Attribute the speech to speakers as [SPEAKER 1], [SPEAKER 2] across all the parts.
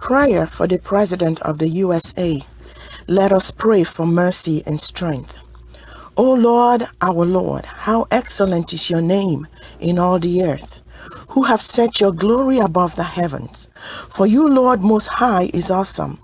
[SPEAKER 1] Prayer for the President of the USA. Let us pray for mercy and strength. O Lord, our Lord, how excellent is your name in all the earth, who have set your glory above the heavens. For you, Lord Most High, is awesome,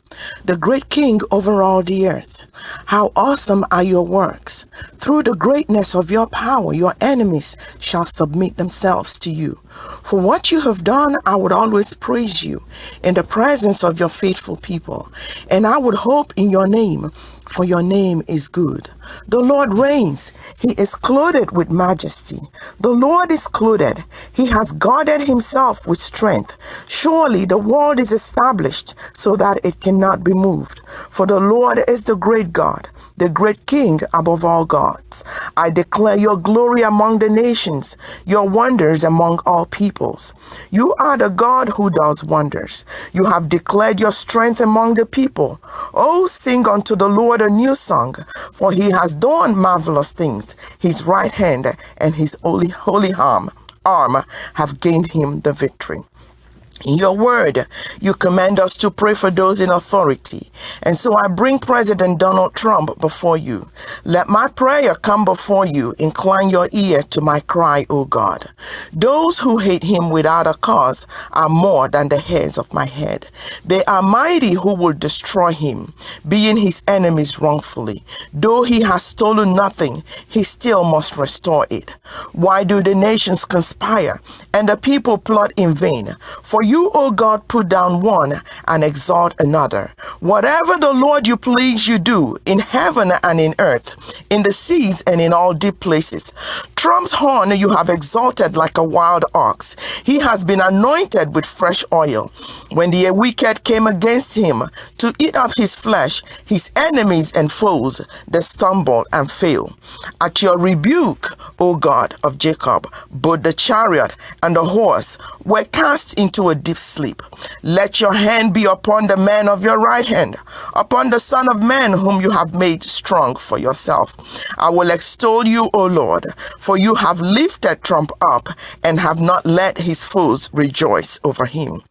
[SPEAKER 1] the great King over all the earth. How awesome are your works! Through the greatness of your power, your enemies shall submit themselves to you. For what you have done, I would always praise you in the presence of your faithful people, and I would hope in your name for your name is good. The Lord reigns. He is clothed with majesty. The Lord is clothed. He has guarded himself with strength. Surely the world is established so that it cannot be moved. For the Lord is the great God the great King above all gods. I declare your glory among the nations, your wonders among all peoples. You are the God who does wonders. You have declared your strength among the people. Oh, sing unto the Lord a new song, for he has done marvelous things. His right hand and his holy, holy arm, arm have gained him the victory. In your word, you command us to pray for those in authority. And so I bring President Donald Trump before you. Let my prayer come before you. Incline your ear to my cry, O God. Those who hate him without a cause are more than the hairs of my head. They are mighty who will destroy him, being his enemies wrongfully. Though he has stolen nothing, he still must restore it. Why do the nations conspire and the people plot in vain? For you, O God, put down one and exalt another. Whatever the Lord you please you do in heaven and in earth, in the seas and in all deep places. Trump's horn you have exalted like a wild ox. He has been anointed with fresh oil. When the wicked came against him to eat up his flesh, his enemies and foes, they stumbled and fell. At your rebuke, O God of Jacob, both the chariot and the horse were cast into a deep sleep. Let your hand be upon the man of your right hand, upon the Son of Man whom you have made strong for yourself. I will extol you, O Lord, for you have lifted Trump up and have not let his foes rejoice over him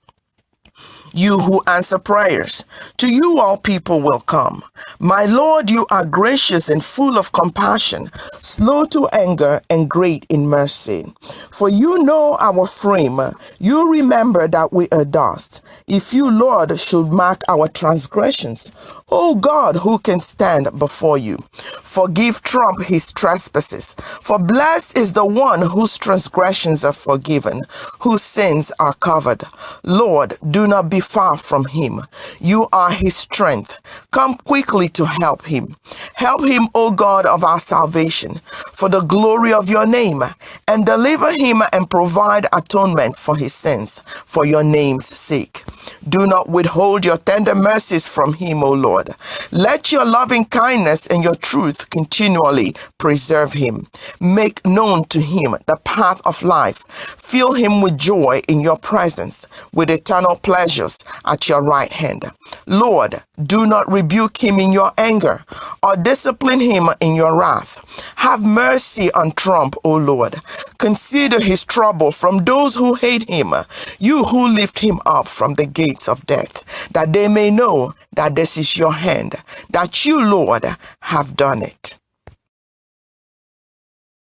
[SPEAKER 1] you who answer prayers. To you all people will come. My Lord, you are gracious and full of compassion, slow to anger and great in mercy. For you know our frame. You remember that we are dust. If you, Lord, should mark our transgressions, O God, who can stand before you? Forgive Trump his trespasses. For blessed is the one whose transgressions are forgiven, whose sins are covered. Lord, do not be far from him. You are his strength. Come quickly to help him. Help him, O God of our salvation, for the glory of your name, and deliver him and provide atonement for his sins, for your name's sake. Do not withhold your tender mercies from him, O Lord. Let your loving kindness and your truth continually preserve him. Make known to him the path of life. Fill him with joy in your presence, with eternal pleasures at your right hand. Lord, do not rebuke him in your anger or discipline him in your wrath. Have mercy on Trump, O Lord. Consider his trouble from those who hate him, you who lift him up from the gates of death, that they may know that this is your hand, that you, Lord, have done it.